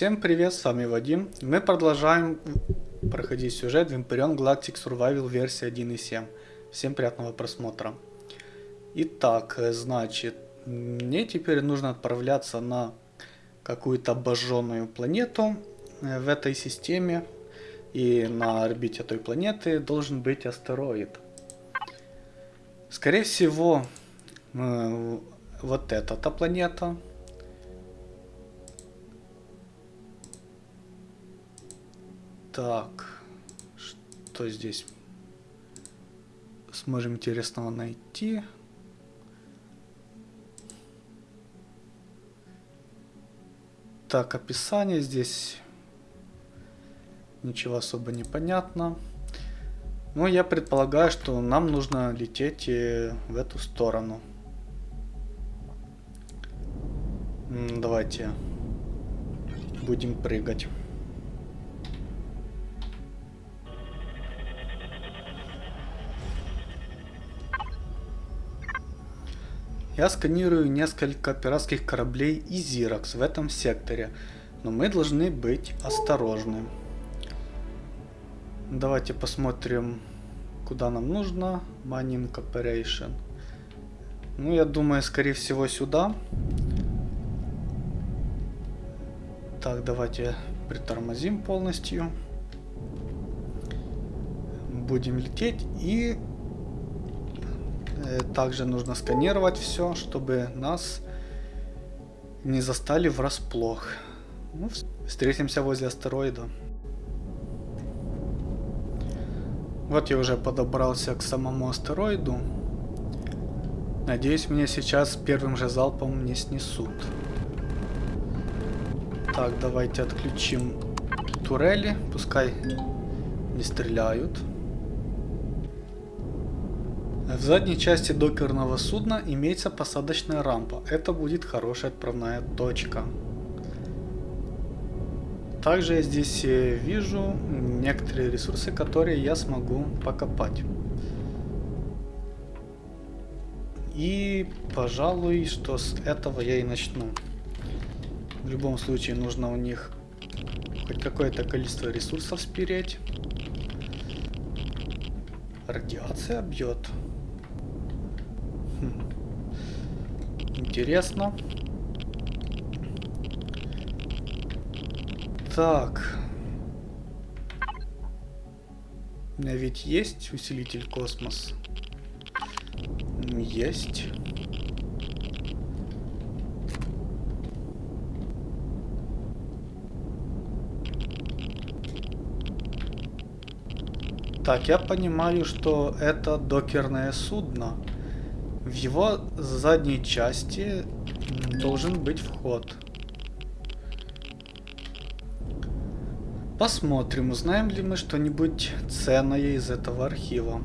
Всем привет, с вами Вадим. Мы продолжаем проходить сюжет Vampirion Galactic Survival версия 1.7. Всем приятного просмотра. Итак, значит, мне теперь нужно отправляться на какую-то обожженную планету э, в этой системе. И на орбите той планеты должен быть астероид. Скорее всего, э, вот эта планета Так, что здесь сможем интересного найти? Так, описание здесь ничего особо не понятно. Но я предполагаю, что нам нужно лететь в эту сторону. Давайте будем прыгать. Я сканирую несколько пиратских кораблей и Зиракс в этом секторе, но мы должны быть осторожны. Давайте посмотрим, куда нам нужно. Mining Operation. Ну, я думаю, скорее всего, сюда. Так, давайте притормозим полностью. Будем лететь и также нужно сканировать все, чтобы нас не застали врасплох. Ну, встретимся возле астероида. Вот я уже подобрался к самому астероиду. Надеюсь, меня сейчас первым же залпом не снесут. Так, давайте отключим турели, пускай не стреляют. В задней части докерного судна имеется посадочная рампа. Это будет хорошая отправная точка. Также я здесь э, вижу некоторые ресурсы, которые я смогу покопать. И, пожалуй, что с этого я и начну. В любом случае нужно у них хоть какое-то количество ресурсов спереть. Радиация бьет. Интересно. Так. У меня ведь есть усилитель космос? Есть. Так, я понимаю, что это докерное судно. В его задней части должен быть вход. Посмотрим, узнаем ли мы что-нибудь ценное из этого архива.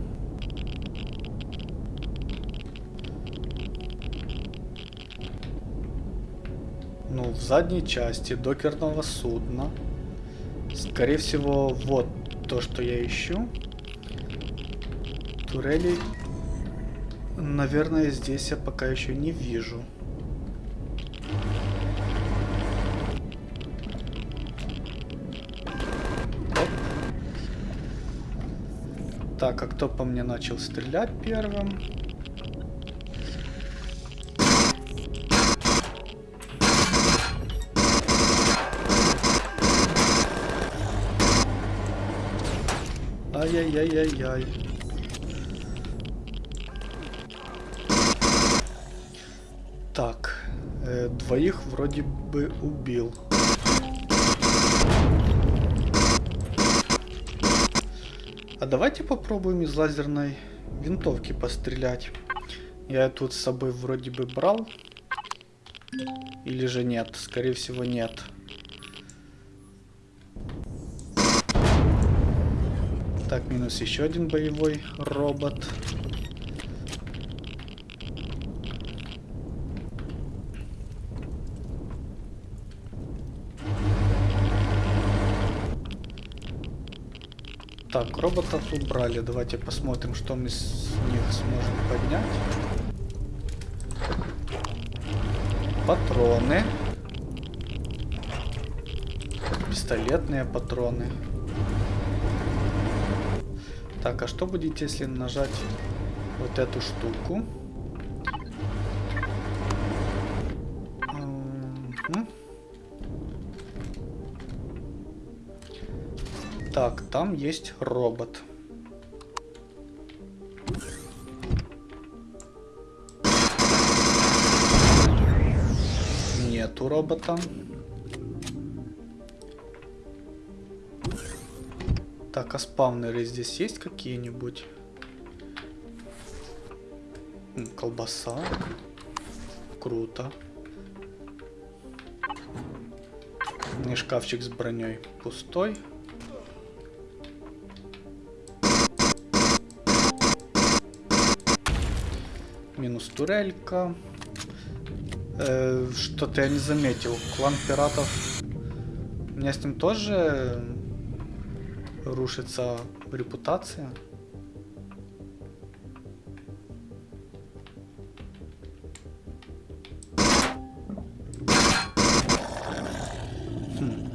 Ну, в задней части докерного судна. Скорее всего, вот то, что я ищу. Турели Наверное, здесь я пока еще не вижу. Оп. Так, а кто по мне начал стрелять первым? Ай-яй-яй-яй-яй. Двоих вроде бы убил. А давайте попробуем из лазерной винтовки пострелять. Я тут с собой вроде бы брал. Или же нет? Скорее всего нет. Так, минус еще один боевой робот. Так, роботов убрали. Давайте посмотрим, что мы с них сможем поднять. Патроны. пистолетные патроны. Так, а что будет, если нажать вот эту штуку? Так, там есть робот. Нету робота. Так, а спавнеры здесь есть какие-нибудь? Колбаса. Круто. И шкафчик с броней пустой. Минус турелька. Э, Что-то я не заметил. Клан пиратов. У меня с ним тоже рушится репутация. Хм.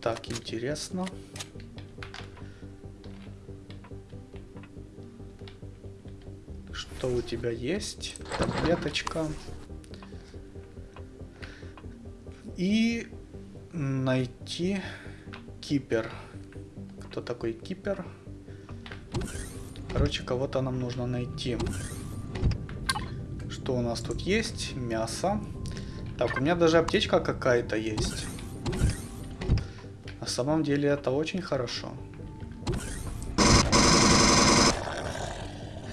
Так, интересно. Что у тебя есть? Таблеточка. И найти кипер. Кто такой кипер? Короче, кого-то нам нужно найти. Что у нас тут есть? Мясо. Так, у меня даже аптечка какая-то есть. На самом деле это очень хорошо.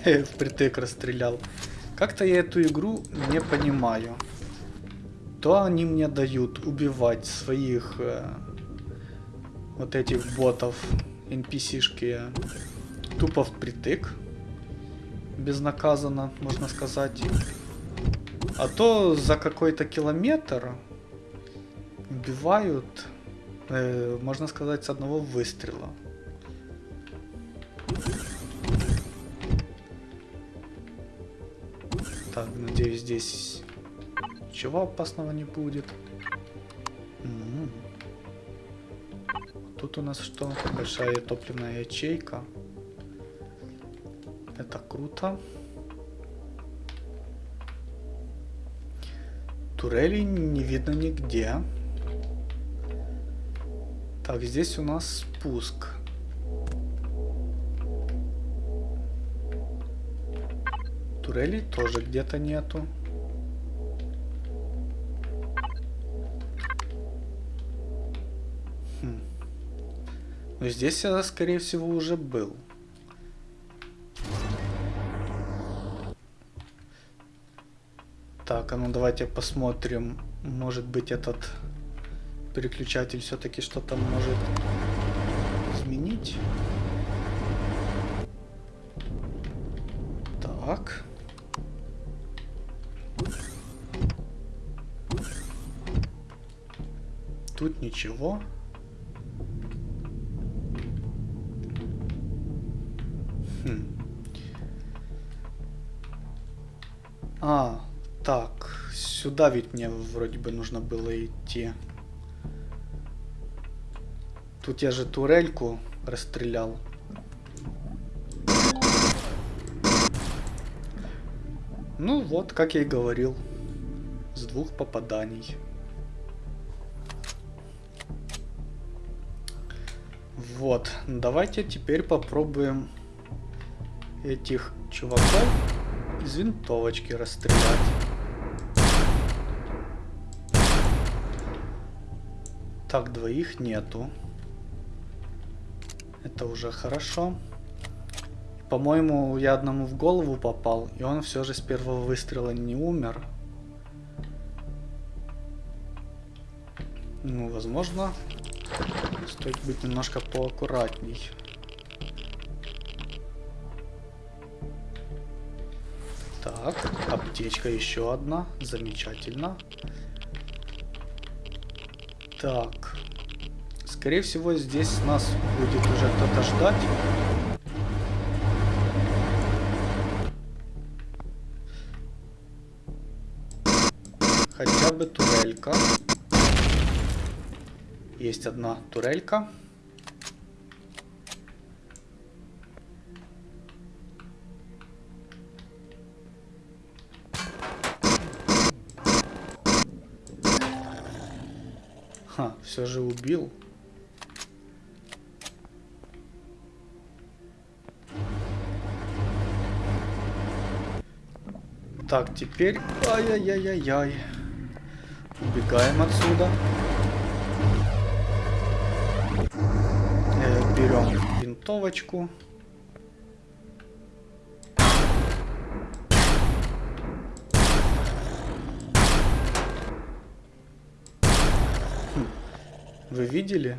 Впритык расстрелял. Как-то я эту игру не понимаю. То они мне дают убивать своих э, вот этих ботов NPC-шки тупо впритык. Безнаказанно, можно сказать. А то за какой-то километр убивают, э, можно сказать, с одного выстрела. Так, надеюсь, здесь ничего опасного не будет. Тут у нас что? Большая топливная ячейка. Это круто. Турели не видно нигде. Так, здесь у нас спуск. Турели тоже где-то нету. Но здесь я, скорее всего, уже был. Так, а ну давайте посмотрим. Может быть этот переключатель все-таки что-то может изменить. Ничего. Хм. А, так, сюда ведь мне вроде бы нужно было идти. Тут я же турельку расстрелял. Ну вот, как я и говорил, с двух попаданий. Вот, давайте теперь попробуем этих чуваков из винтовочки расстрелять. Так, двоих нету. Это уже хорошо. По-моему, я одному в голову попал, и он все же с первого выстрела не умер. Ну, возможно, стоит быть немножко поаккуратней. Так, аптечка еще одна. Замечательно. Так. Скорее всего, здесь нас будет уже кто-то ждать. Есть одна турелька. Ха, все же убил. Так, теперь... Ай-яй-яй-яй-яй. Убегаем отсюда. Берем винтовочку. Хм. Вы видели?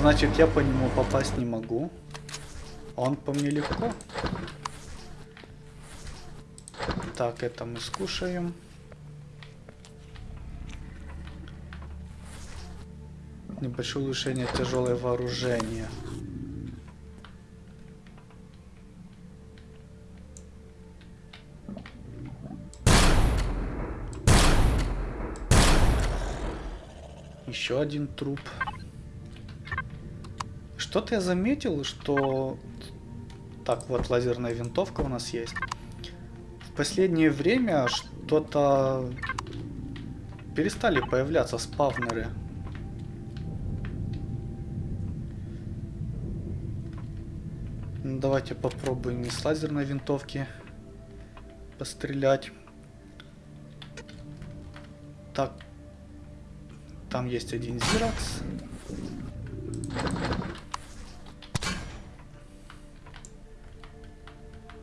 Значит, я по нему попасть не могу. Он по мне легко. Так, это мы скушаем. Небольшое улучшение тяжелое вооружение. Еще один труп. Что-то я заметил, что... Так, вот лазерная винтовка у нас есть последнее время что-то перестали появляться спавнеры. Давайте попробуем из лазерной винтовки пострелять. Так, там есть один зиракс.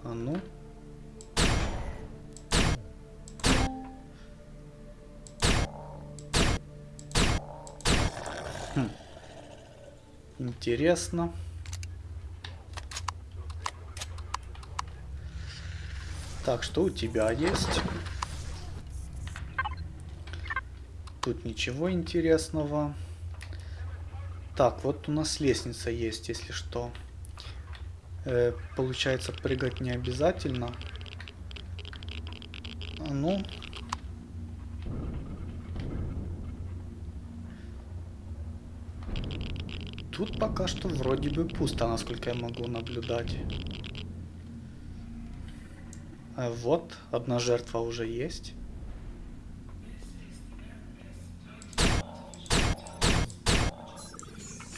А ну. Интересно. Так, что у тебя есть? Тут ничего интересного. Так, вот у нас лестница есть, если что. Э, получается, прыгать не обязательно. Ну, Тут пока что вроде бы пусто, насколько я могу наблюдать. А вот, одна жертва уже есть.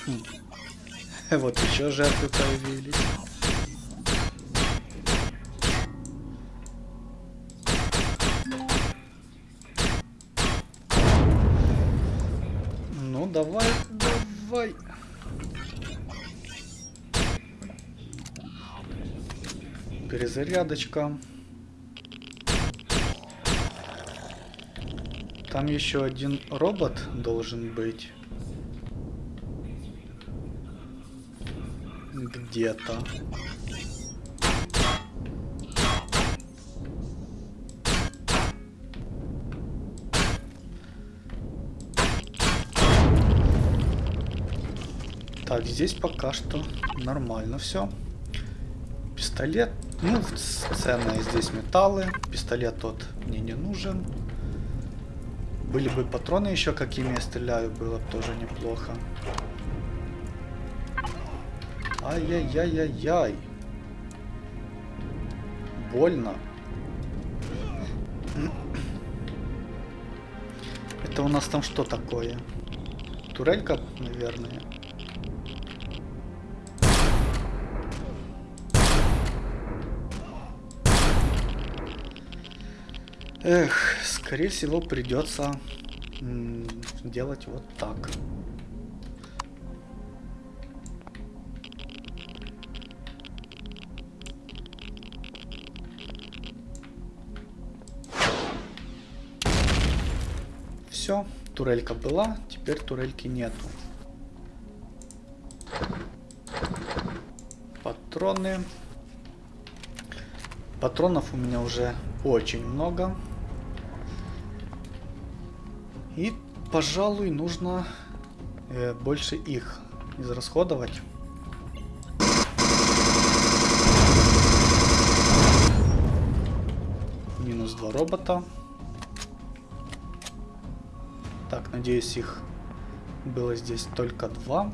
Хм. Вот еще жертвы появились. Ну, давай, давай. перезарядочка. Там еще один робот должен быть. Где-то. Так, здесь пока что нормально все. Пистолет ну, ценные здесь металлы. Пистолет тот мне не нужен. Были бы патроны еще, какими я стреляю, было бы тоже неплохо. Ай-яй-яй-яй-яй. Больно. Это у нас там что такое? Турелька, наверное. Эх, скорее всего придется делать вот так. Все, турелька была, теперь турельки нету. Патроны. Патронов у меня уже очень много. И, пожалуй, нужно э, больше их израсходовать. Минус два робота. Так, надеюсь, их Было здесь только два.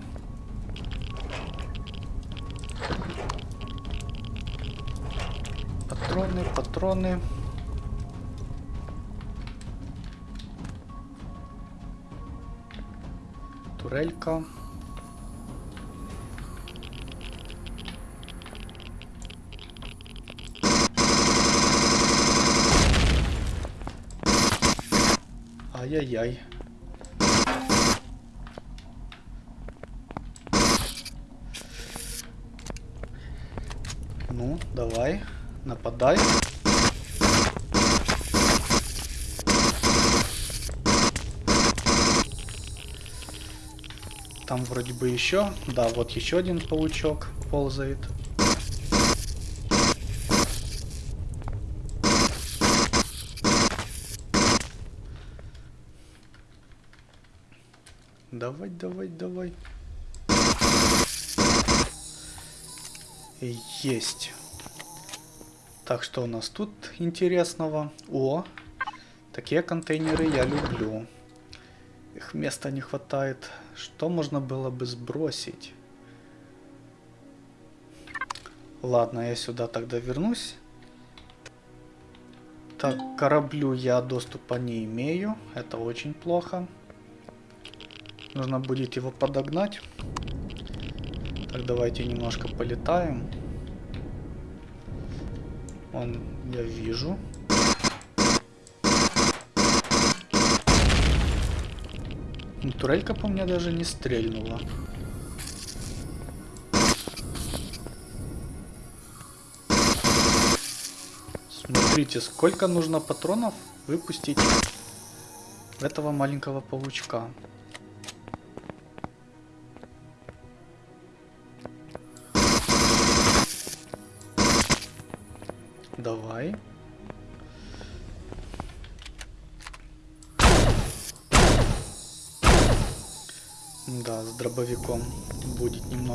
Патроны, патроны. Турелька. Ай-яй-яй. Ну, давай, нападай. Вроде бы еще. Да, вот еще один паучок ползает. Давай, давай, давай. Есть. Так, что у нас тут интересного? О, такие контейнеры я люблю. Их места не хватает. Что можно было бы сбросить? Ладно, я сюда тогда вернусь. Так, кораблю я доступа не имею. Это очень плохо. Нужно будет его подогнать. Так, давайте немножко полетаем. Он, я вижу. Турелька по мне даже не стрельнула. Смотрите, сколько нужно патронов выпустить этого маленького паучка.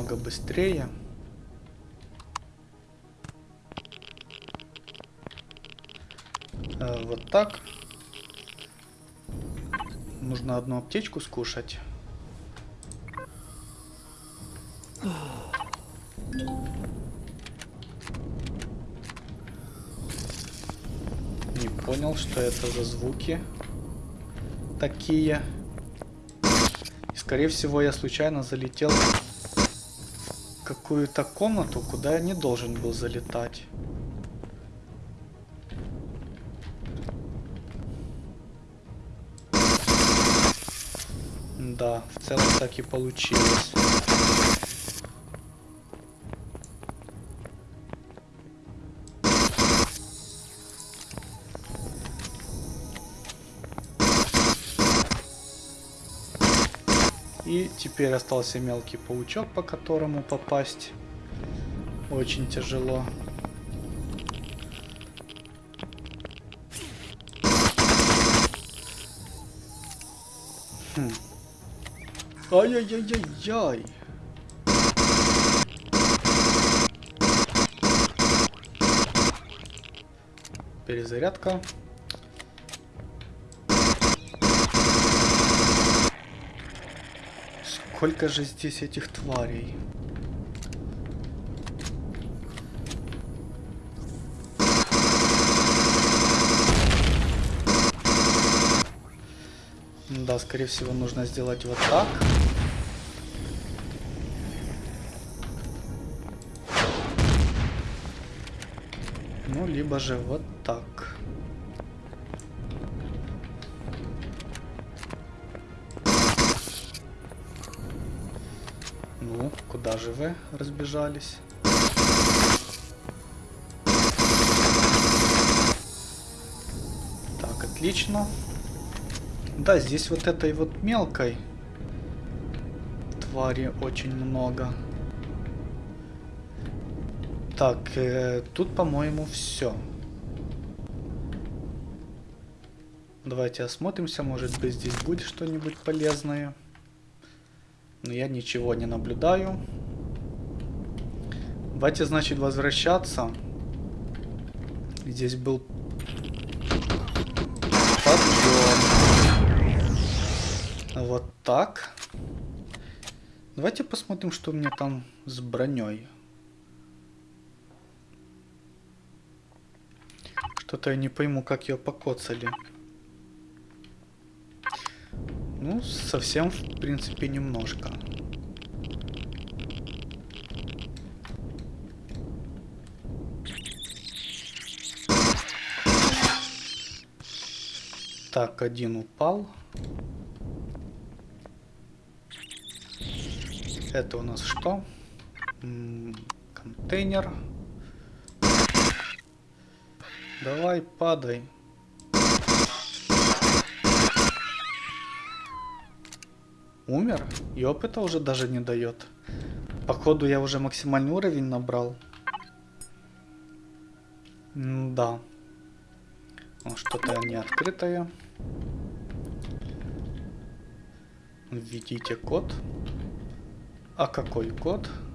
Будет немного быстрее. Э, вот так. Нужно одну аптечку скушать. Не понял, что это за звуки такие. И, скорее всего, я случайно залетел какую-то комнату, куда я не должен был залетать. Да, в целом так и получилось. Теперь остался мелкий паучок, по которому попасть очень тяжело. Хм. Ай-яй-яй-яй-яй. Перезарядка. Сколько же здесь этих тварей? Да, скорее всего, нужно сделать вот так. Ну, либо же вот так. Куда же вы разбежались? Так, отлично. Да, здесь вот этой вот мелкой твари очень много. Так, э, тут, по-моему, все. Давайте осмотримся, может быть здесь будет что-нибудь полезное. Но я ничего не наблюдаю. Давайте, значит, возвращаться. Здесь был подъем. Вот так. Давайте посмотрим, что у меня там с броней. Что-то я не пойму, как ее покоцали. Ну, совсем, в принципе, немножко. Так, один упал. Это у нас что? М -м контейнер. Давай, падай. Умер? И опыта уже даже не дает. Походу я уже максимальный уровень набрал. М да. Что-то не открытое. Введите код. А какой код? Хм.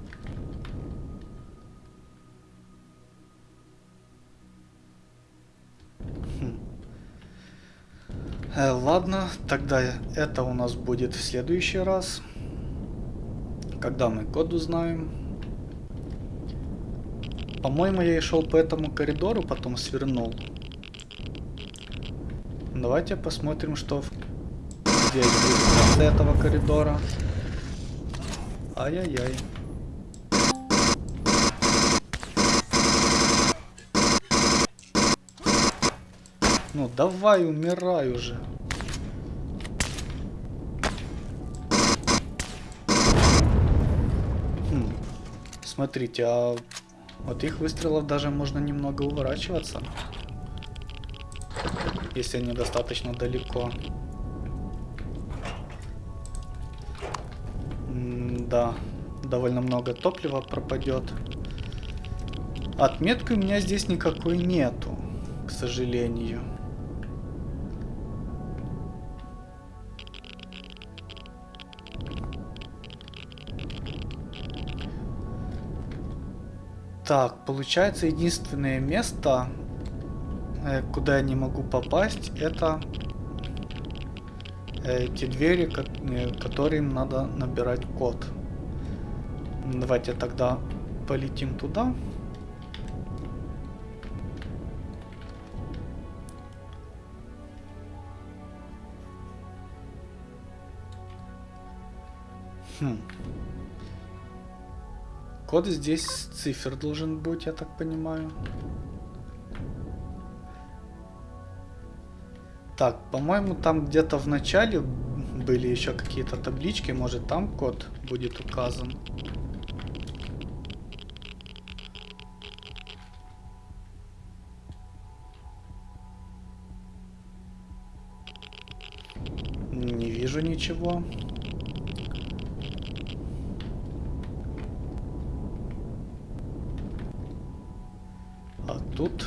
Э, ладно, тогда это у нас будет в следующий раз. Когда мы код узнаем. По-моему, я и шел по этому коридору, потом свернул. Давайте посмотрим, что здесь будет в этого коридора. Ай-яй-яй. Ну давай, умирай уже. Смотрите, а от их выстрелов даже можно немного уворачиваться. Если они достаточно далеко. да, довольно много топлива пропадет. Отметки у меня здесь никакой нету, к сожалению. Так, получается единственное место, э, куда я не могу попасть, это эти двери, э, которым надо набирать код. Давайте тогда полетим туда. Хм. Код здесь цифр должен быть, я так понимаю. Так, по-моему, там где-то в начале были еще какие-то таблички, может там код будет указан. Не вижу ничего. А тут...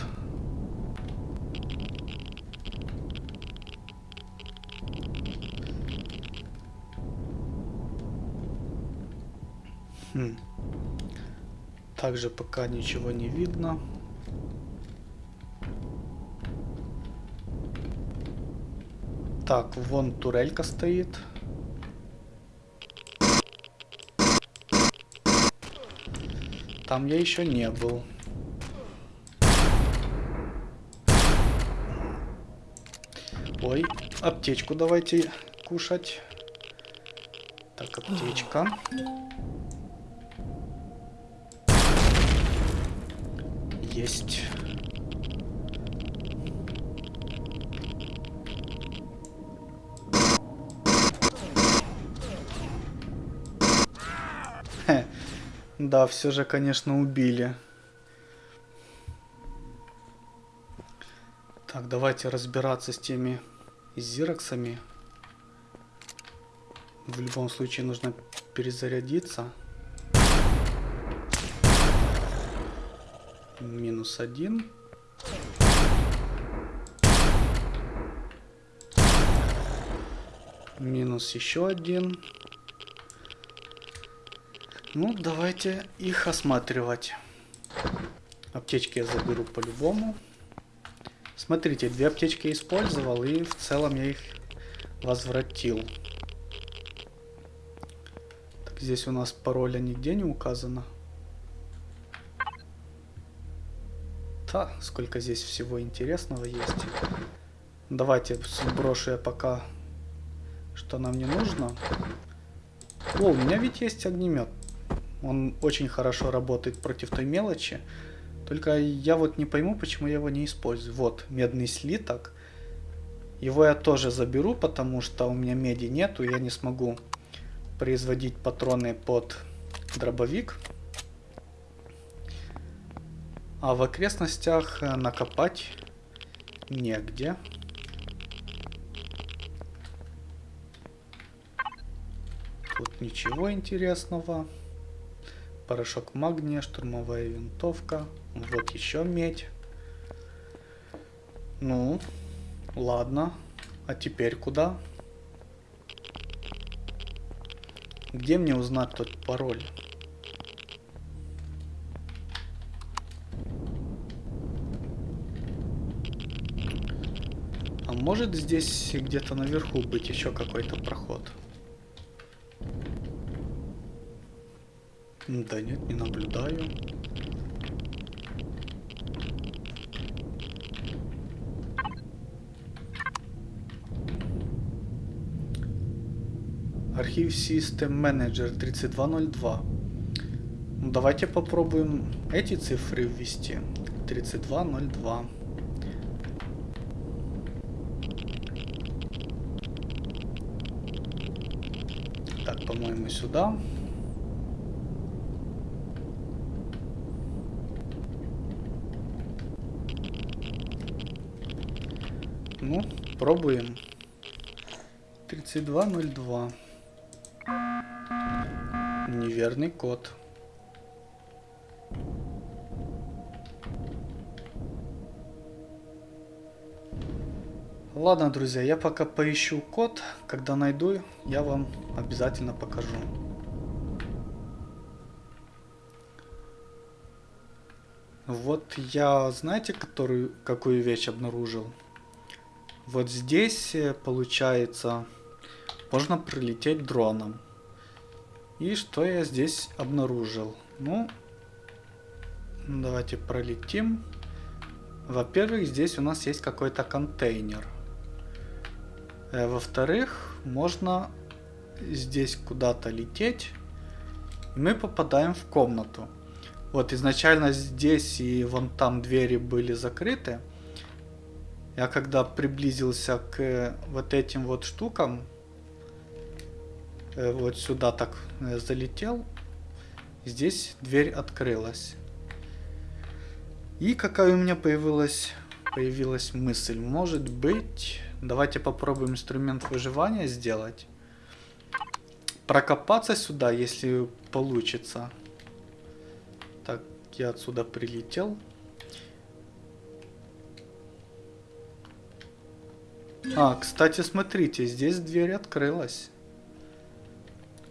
Хм. Также пока ничего не видно. Так, вон турелька стоит. Там я еще не был. Ой, аптечку давайте кушать. Так, аптечка. Есть. Да, все же, конечно, убили. Так, давайте разбираться с теми зироксами. В любом случае нужно перезарядиться. Минус один. Минус еще один. Ну, давайте их осматривать. Аптечки я заберу по-любому. Смотрите, две аптечки использовал, и в целом я их возвратил. Так, здесь у нас пароля нигде не указано. Та, сколько здесь всего интересного есть. Давайте сброшу я пока, что нам не нужно. О, у меня ведь есть огнемет. Он очень хорошо работает против той мелочи. Только я вот не пойму, почему я его не использую. Вот, медный слиток. Его я тоже заберу, потому что у меня меди нету, я не смогу производить патроны под дробовик. А в окрестностях э, накопать негде. Тут ничего интересного. Порошок магния, штурмовая винтовка. Вот еще медь. Ну, ладно. А теперь куда? Где мне узнать тот пароль? А может здесь где-то наверху быть еще какой-то проход? Да нет, не наблюдаю. Архив System Manager 3202. Ну, давайте попробуем эти цифры ввести. 3202. Так, по-моему, сюда. Ну, пробуем. 3202. Неверный код. Ладно, друзья, я пока поищу код. Когда найду, я вам обязательно покажу. Вот я, знаете, которую, какую вещь обнаружил? Вот здесь, э, получается, можно прилететь дроном. И что я здесь обнаружил? Ну, давайте пролетим. Во-первых, здесь у нас есть какой-то контейнер. Э, Во-вторых, можно здесь куда-то лететь. Мы попадаем в комнату. Вот изначально здесь и вон там двери были закрыты. Я когда приблизился к э, вот этим вот штукам, э, вот сюда так э, залетел, здесь дверь открылась. И какая у меня появилась, появилась мысль. Может быть, давайте попробуем инструмент выживания сделать. Прокопаться сюда, если получится. Так, я отсюда прилетел. А, кстати, смотрите, здесь дверь открылась.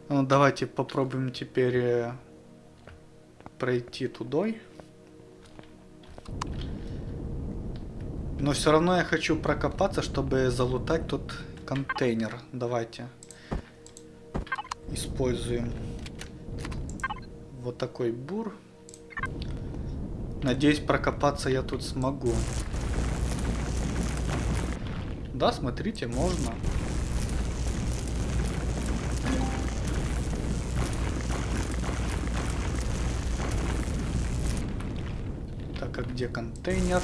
Ну, давайте попробуем теперь э, пройти тудой. Но все равно я хочу прокопаться, чтобы залутать тот контейнер. Давайте. Используем вот такой бур. Надеюсь, прокопаться я тут смогу. Да, смотрите, можно. Так, а где контейнер?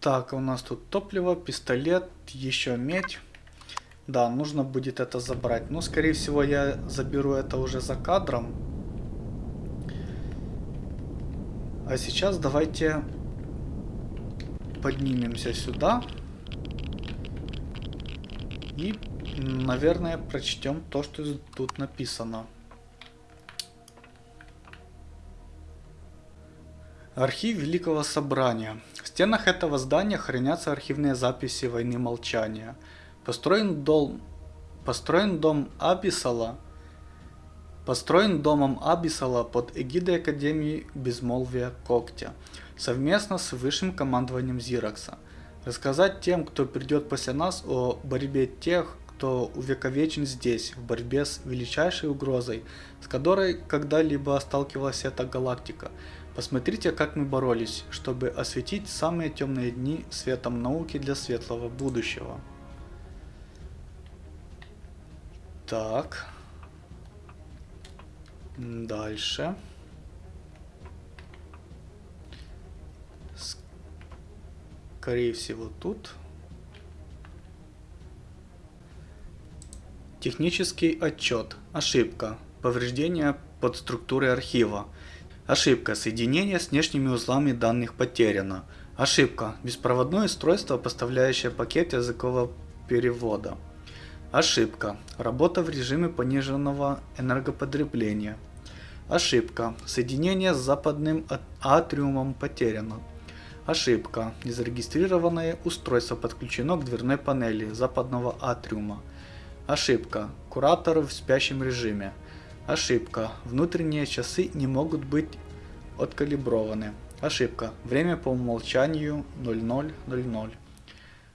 Так, у нас тут топливо, пистолет, еще медь. Да, нужно будет это забрать. Но, скорее всего, я заберу это уже за кадром. А сейчас давайте поднимемся сюда. И, наверное, прочтем то, что тут написано. Архив Великого Собрания. В стенах этого здания хранятся архивные записи войны молчания. Построен дом, построен дом Абисала Построен домом Абисала под эгидой Академии Безмолвия Когтя, совместно с высшим командованием Зиракса. Рассказать тем, кто придет после нас, о борьбе тех, кто увековечен здесь, в борьбе с величайшей угрозой, с которой когда-либо сталкивалась эта галактика. Посмотрите, как мы боролись, чтобы осветить самые темные дни светом науки для светлого будущего. Так. Дальше. Скорее всего тут. Технический отчет. Ошибка. Повреждение под структурой архива. Ошибка. Соединение с внешними узлами данных потеряно. Ошибка. Беспроводное устройство, поставляющее пакет языкового перевода. Ошибка. Работа в режиме пониженного энергопотребления. Ошибка. Соединение с западным атриумом потеряно. Ошибка. Незарегистрированное устройство подключено к дверной панели западного атриума. Ошибка. Куратор в спящем режиме. Ошибка. Внутренние часы не могут быть откалиброваны. Ошибка. Время по умолчанию 0000.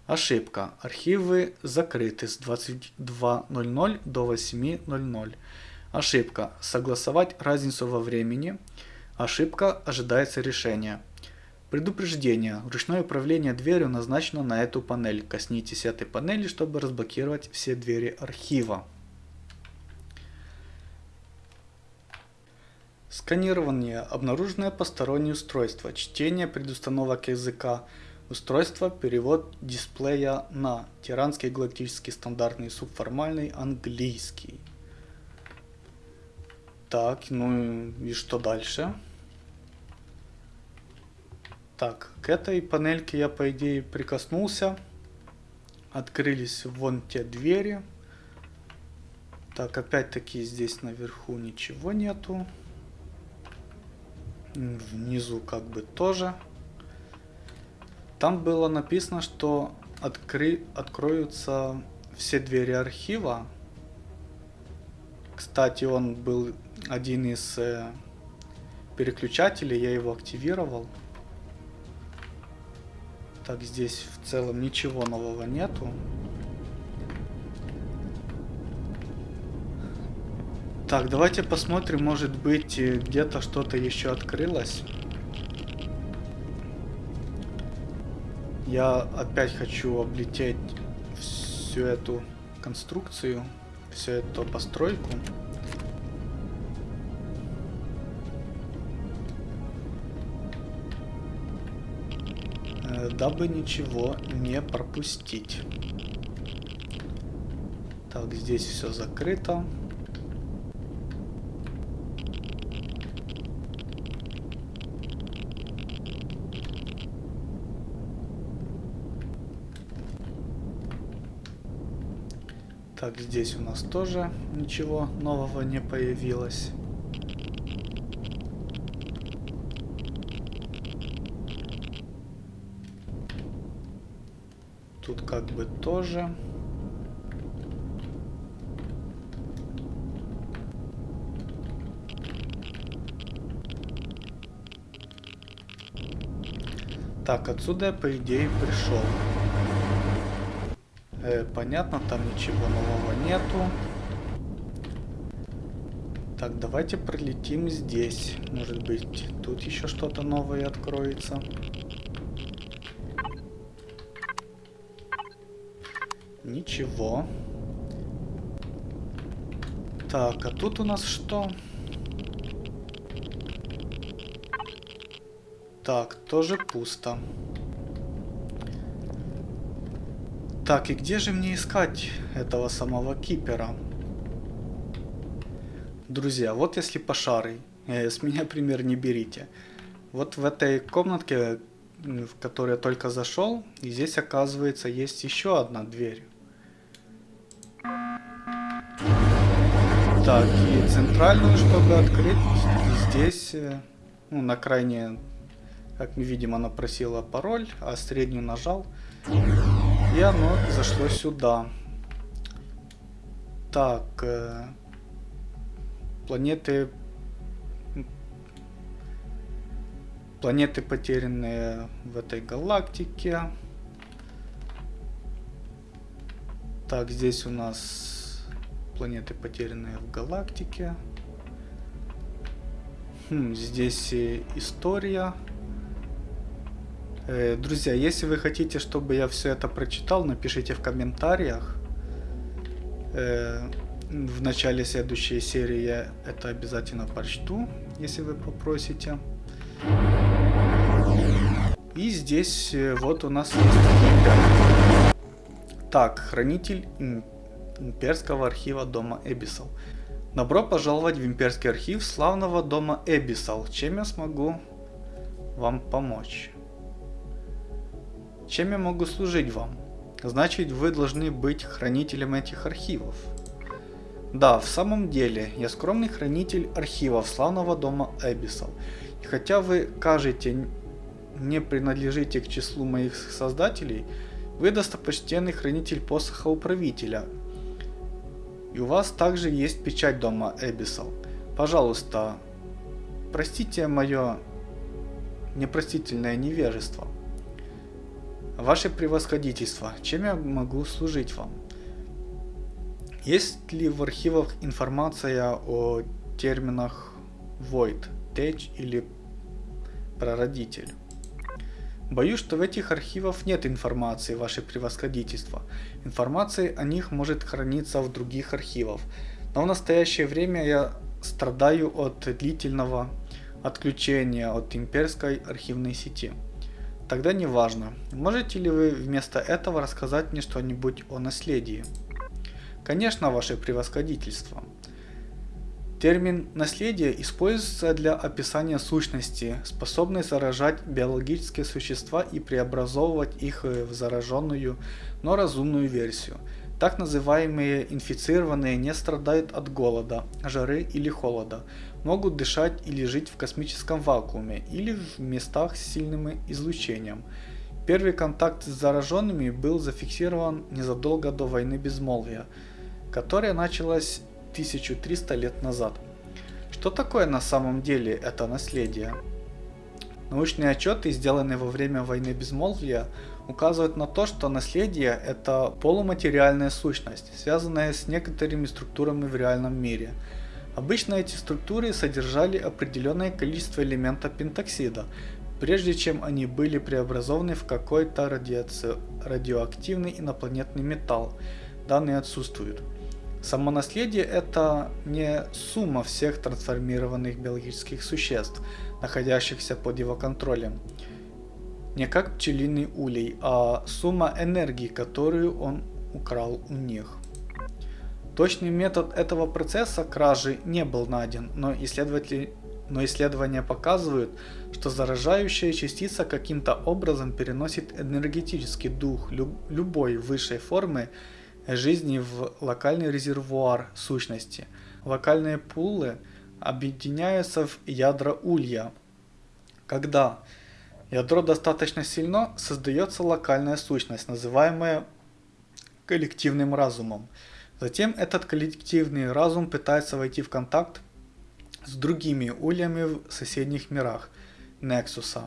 Ошибка. Архивы закрыты с 22.00 до 8.00. Ошибка. Согласовать разницу во времени. Ошибка. Ожидается решение. Предупреждение. Ручное управление дверью назначено на эту панель. Коснитесь этой панели, чтобы разблокировать все двери архива. Сканирование. Обнаруженное постороннее устройство. Чтение предустановок языка. Устройство. Перевод дисплея на тиранский галактический стандартный субформальный английский. Так, ну и что дальше? Так, к этой панельке я по идее прикоснулся. Открылись вон те двери. Так, опять-таки здесь наверху ничего нету. Внизу как бы тоже. Там было написано, что откры... откроются все двери архива. Кстати, он был один из э, переключателей, я его активировал. Так, здесь в целом ничего нового нету. Так, давайте посмотрим, может быть э, где-то что-то еще открылось. Я опять хочу облететь всю эту конструкцию, всю эту постройку. дабы ничего не пропустить. Так, здесь все закрыто. Так, здесь у нас тоже ничего нового не появилось. Тут как бы тоже. Так, отсюда я по идее пришел. Э, понятно, там ничего нового нету. Так, давайте пролетим здесь. Может быть, тут еще что-то новое откроется. Ничего. Так, а тут у нас что? Так, тоже пусто. Так, и где же мне искать этого самого кипера? Друзья, вот если пошарый, э, с меня пример не берите. Вот в этой комнатке, в которой я только зашел, и здесь оказывается есть еще одна дверь. Так, и центральную, чтобы открыть, здесь, э, ну, на крайне, как мы видим, она просила пароль, а среднюю нажал, и оно зашло сюда. Так, э, планеты планеты потерянные в этой галактике. Так, здесь у нас планеты потерянные в галактике. Хм, здесь история. Э, друзья, если вы хотите, чтобы я все это прочитал, напишите в комментариях. Э, в начале следующей серии я это обязательно прочту, если вы попросите. И здесь э, вот у нас есть Так, хранитель имперского архива дома Эбисал. Добро пожаловать в имперский архив славного дома Эбисал. Чем я смогу вам помочь? Чем я могу служить вам? Значит, вы должны быть хранителем этих архивов. Да, в самом деле, я скромный хранитель архивов славного дома Эбисал. И хотя вы кажете не принадлежите к числу моих создателей, вы достопочтенный хранитель посоха управителя. И у вас также есть печать дома Эбисал. Пожалуйста, простите мое непростительное невежество. Ваше превосходительство, чем я могу служить вам? Есть ли в архивах информация о терминах Void, Tech или Прародитель? Боюсь, что в этих архивах нет информации, ваше превосходительство. Информация о них может храниться в других архивах. Но в настоящее время я страдаю от длительного отключения от имперской архивной сети. Тогда неважно, можете ли вы вместо этого рассказать мне что-нибудь о наследии? Конечно, ваше превосходительство. Термин «наследие» используется для описания сущности, способной заражать биологические существа и преобразовывать их в зараженную, но разумную версию. Так называемые инфицированные не страдают от голода, жары или холода, могут дышать или жить в космическом вакууме или в местах с сильным излучением. Первый контакт с зараженными был зафиксирован незадолго до войны безмолвия, которая началась 1300 лет назад. Что такое на самом деле это наследие? Научные отчеты, сделанные во время войны безмолвия, указывают на то, что наследие – это полуматериальная сущность, связанная с некоторыми структурами в реальном мире. Обычно эти структуры содержали определенное количество элементов пентоксида, прежде чем они были преобразованы в какой-то радиоактивный инопланетный металл. Данные отсутствуют. Само наследие это не сумма всех трансформированных биологических существ, находящихся под его контролем. Не как пчелиный улей, а сумма энергии, которую он украл у них. Точный метод этого процесса кражи не был найден, но, исследователи, но исследования показывают, что заражающая частица каким-то образом переносит энергетический дух люб, любой высшей формы жизни в локальный резервуар сущности. Локальные пулы объединяются в ядра улья. Когда ядро достаточно сильно, создается локальная сущность, называемая коллективным разумом. Затем этот коллективный разум пытается войти в контакт с другими ульями в соседних мирах Нексуса.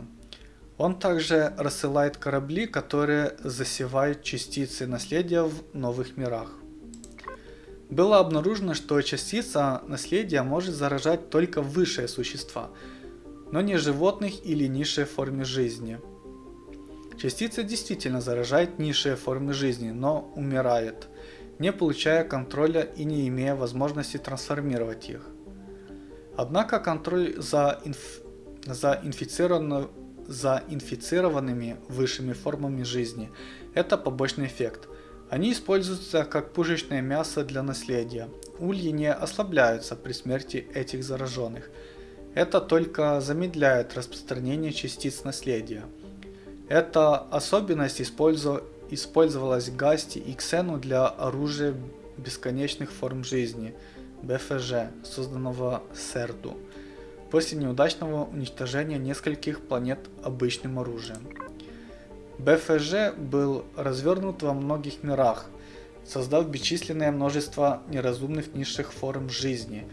Он также рассылает корабли, которые засевают частицы наследия в новых мирах. Было обнаружено, что частица наследия может заражать только высшие существа, но не животных или низшие формы жизни. Частица действительно заражает низшие формы жизни, но умирает, не получая контроля и не имея возможности трансформировать их. Однако контроль за, инф... за инфицированную за инфицированными высшими формами жизни. Это побочный эффект. Они используются как пушечное мясо для наследия. Ульи не ослабляются при смерти этих зараженных. Это только замедляет распространение частиц наследия. Эта особенность использовалась Гасти и Ксену для оружия бесконечных форм жизни, БФЖ, созданного Серду после неудачного уничтожения нескольких планет обычным оружием. БФЖ был развернут во многих мирах, создав бесчисленное множество неразумных низших форм жизни.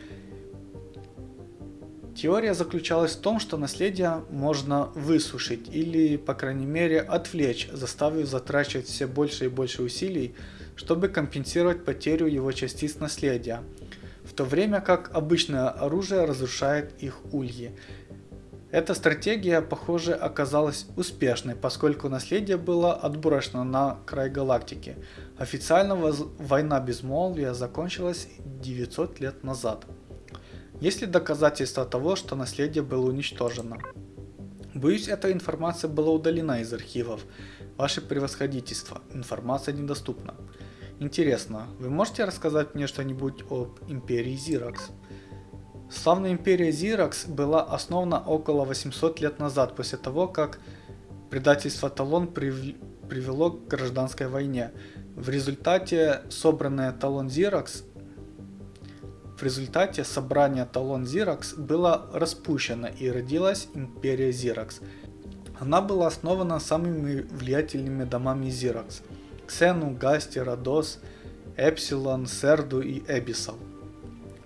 Теория заключалась в том, что наследие можно высушить или, по крайней мере, отвлечь, заставив затрачивать все больше и больше усилий, чтобы компенсировать потерю его частиц наследия, в то время как обычное оружие разрушает их ульи. Эта стратегия, похоже, оказалась успешной, поскольку наследие было отброшено на край галактики. Официально война безмолвия закончилась 900 лет назад. Есть ли доказательства того, что наследие было уничтожено? Боюсь, эта информация была удалена из архивов. Ваше превосходительство, информация недоступна. Интересно, вы можете рассказать мне что-нибудь об империи Зиракс? Славная империя Зиракс была основана около 800 лет назад, после того, как предательство Талон привело к гражданской войне. В результате собранная Талон Зиракс в результате собрание Талон Зиракс было распущено и родилась империя Зиракс. Она была основана самыми влиятельными домами Зиракс – Ксену, Гасти, Родос, Эпсилон, Серду и Эбисал.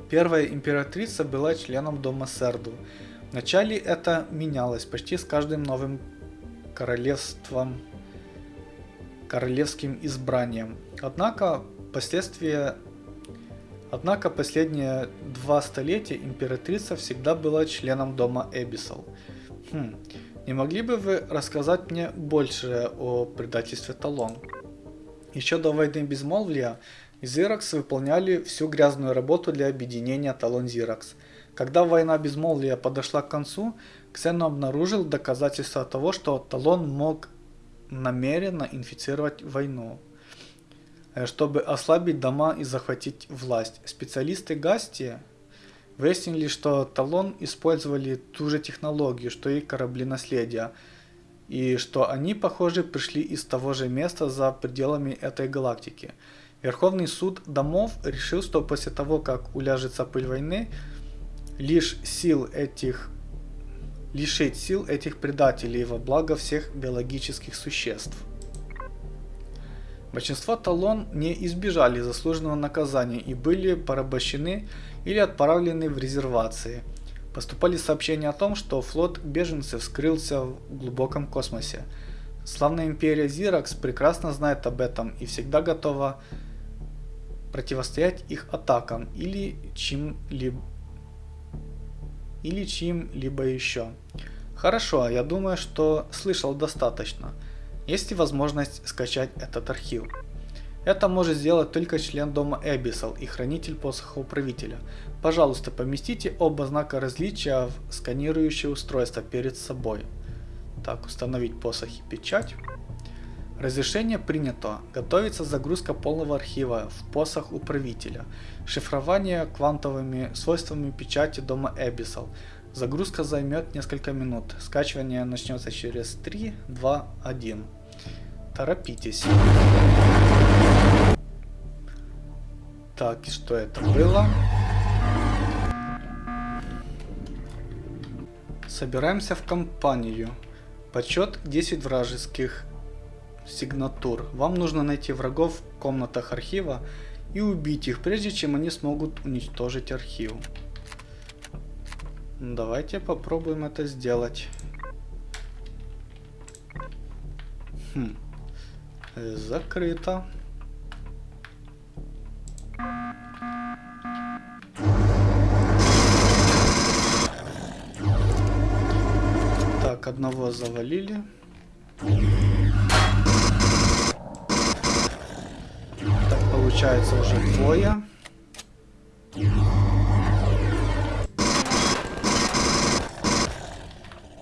Первая императрица была членом дома Серду. Вначале это менялось почти с каждым новым королевством, королевским избранием. Однако последствия Однако последние два столетия императрица всегда была членом дома Эбисал. Хм, не могли бы вы рассказать мне больше о предательстве Талон? Еще до войны Безмолвия Зиракс выполняли всю грязную работу для объединения Талон Зиракс. Когда война Безмолвия подошла к концу, Ксен обнаружил доказательства того, что Талон мог намеренно инфицировать войну. Э, чтобы ослабить дома и захватить власть. Специалисты Гасти выяснили, что Талон использовали ту же технологию, что и корабли наследия, и что они, похоже, пришли из того же места за пределами этой галактики. Верховный суд домов решил, что после того, как уляжется пыль войны, лишь сил этих лишить сил этих предателей во благо всех биологических существ. Большинство талон не избежали заслуженного наказания и были порабощены или отправлены в резервации. Поступали сообщения о том, что флот беженцев скрылся в глубоком космосе. Славная империя Зиракс прекрасно знает об этом и всегда готова противостоять их атакам или чем-либо или чьим-либо еще. Хорошо, я думаю, что слышал достаточно. Есть ли возможность скачать этот архив? Это может сделать только член дома Эбисал и хранитель посоха управителя. Пожалуйста, поместите оба знака различия в сканирующее устройство перед собой. Так, установить посох и печать. Разрешение принято. Готовится загрузка полного архива в посох управителя. Шифрование квантовыми свойствами печати дома Эбисал. Загрузка займет несколько минут. Скачивание начнется через 3, 2, 1. Торопитесь. Так, и что это было? Собираемся в компанию. Подсчет 10 вражеских сигнатур. Вам нужно найти врагов в комнатах архива и убить их, прежде чем они смогут уничтожить архив. Давайте попробуем это сделать. Хм. Закрыто. Так, одного завалили. Так, получается уже двое.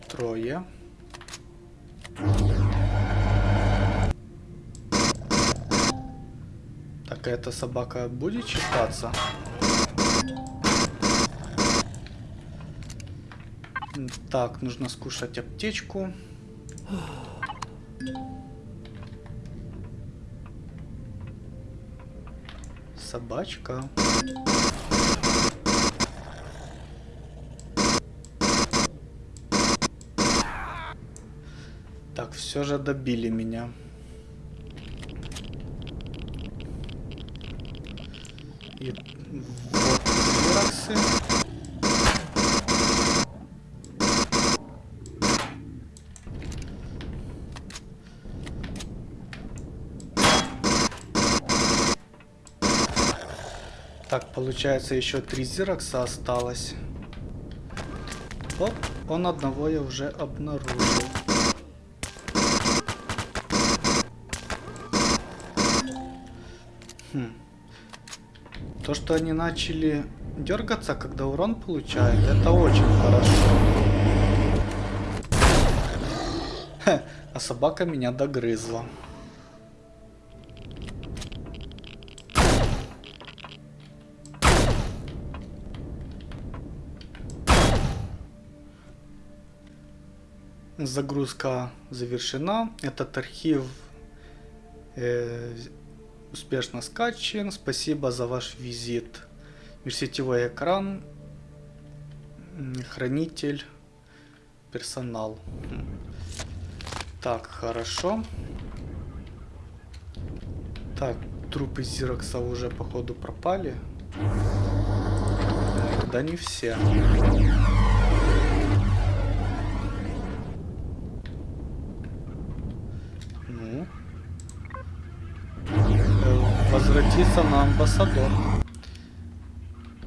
Трое. Какая-то собака будет читаться? Так, нужно скушать аптечку. Собачка. Так, все же добили меня. и дураксы. Так, получается, еще три зирокса осталось. Оп, он одного я уже обнаружил. То, что они начали дергаться, когда урон получают, это очень хорошо. А собака меня догрызла. Загрузка завершена. Этот архив э, успешно скачан. Спасибо за ваш визит. Межсетевой экран, хранитель, персонал. Так, хорошо. Так, трупы Зирокса уже походу пропали. Да не все. Ну. Э, возвратиться на амбассадор.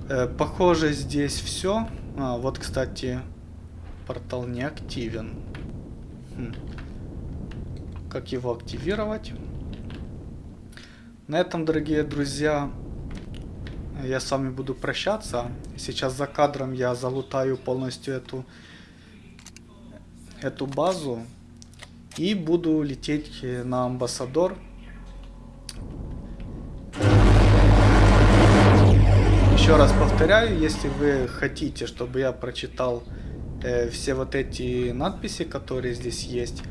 Э, похоже, здесь все. А, вот, кстати, портал не активен. Хм. Как его активировать? На этом, дорогие друзья, я с вами буду прощаться. Сейчас за кадром я залутаю полностью эту, эту базу. И буду лететь на амбассадор Еще раз повторяю, если вы хотите, чтобы я прочитал э, все вот эти надписи, которые здесь есть,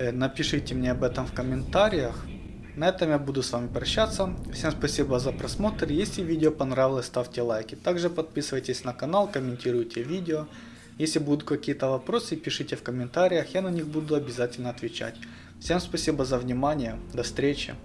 э, напишите мне об этом в комментариях. На этом я буду с вами прощаться. Всем спасибо за просмотр. Если видео понравилось, ставьте лайки. Также подписывайтесь на канал, комментируйте видео. Если будут какие-то вопросы, пишите в комментариях, я на них буду обязательно отвечать. Всем спасибо за внимание, до встречи.